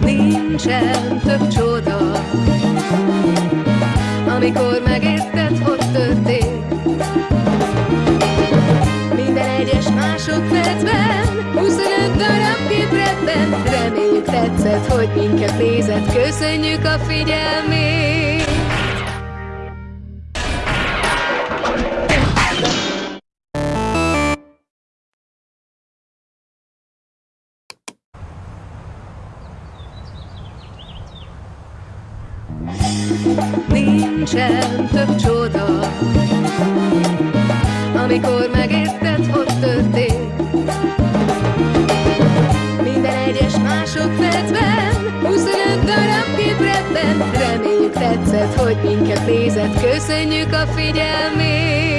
Nincsen több csoda. Amikor megérted, hogy történt. Minden egyes másodpercben 25 darab képretben. Reméljük tetszett, hogy minket nézett. Köszönjük a figyelmét Nincsen több csoda. Amikor megérted, hogy történt. Minden egyes másodpercben 25 darab képretben Reméljük tetszett, hogy minket nézett. Köszönjük a figyelmét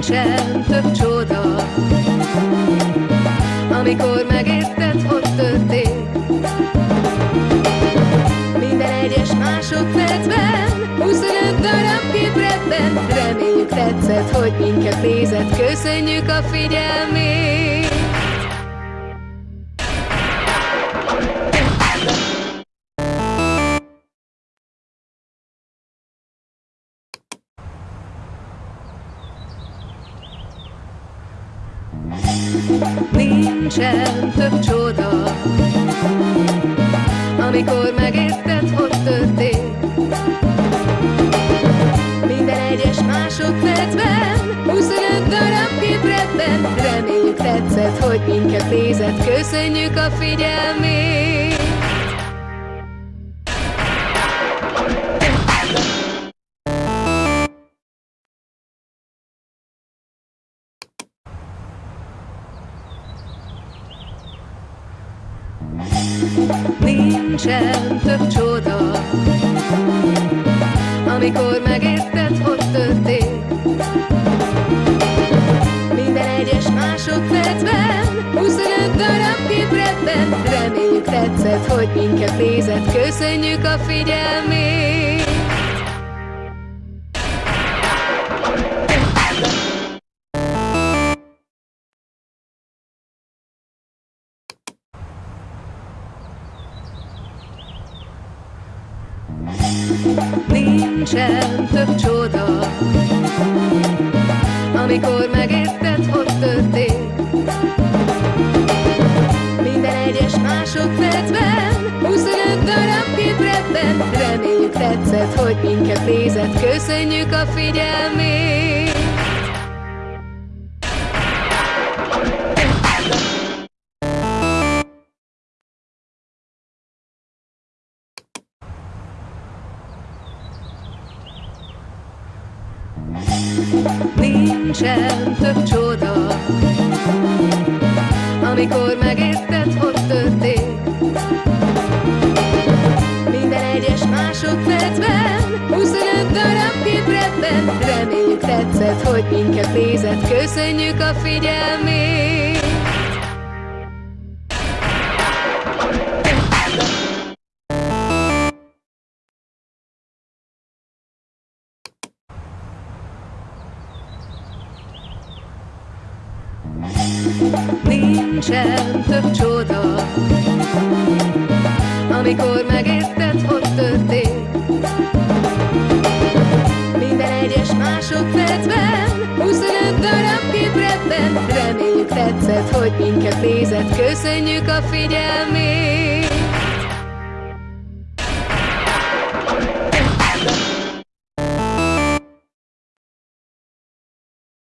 Nincsen több csoda. Amikor megérted, hogy történt. Minden egyes másodpercben 25 darab képretben Reméljük tetszett, hogy minket nézett. Köszönjük a figyelmét Nincsen több csoda. Amikor megérted, hogy történt. Minden egyes másodpercben 25 darab képretben Reméljük tetszett, hogy minket nézett. Köszönjük a figyelmét Nincsen több csoda. Amikor megérted, hogy történt. Minden egyes másodpercben 25 darab képretben Reméljük tetszett, hogy minket nézett. Köszönjük a figyelmét Nincsen több csoda. Amikor megérted, hogy történt. Minden egyes másodpercben 25 darab képretben Reméljük tetszett, hogy minket nézett. Köszönjük a figyelmét Nincsen több csoda. Amikor megérted, hogy történt. Minden egyes másodpercben 25 darab képretben Reméljük tetszett, hogy minket nézett. Köszönjük a figyelmét Nincsen több csoda. Amikor megérted, hogy történt. Minden egyes másodpercben 25 darab képretben Reméljük tetszett, hogy minket nézett. Köszönjük a figyelmét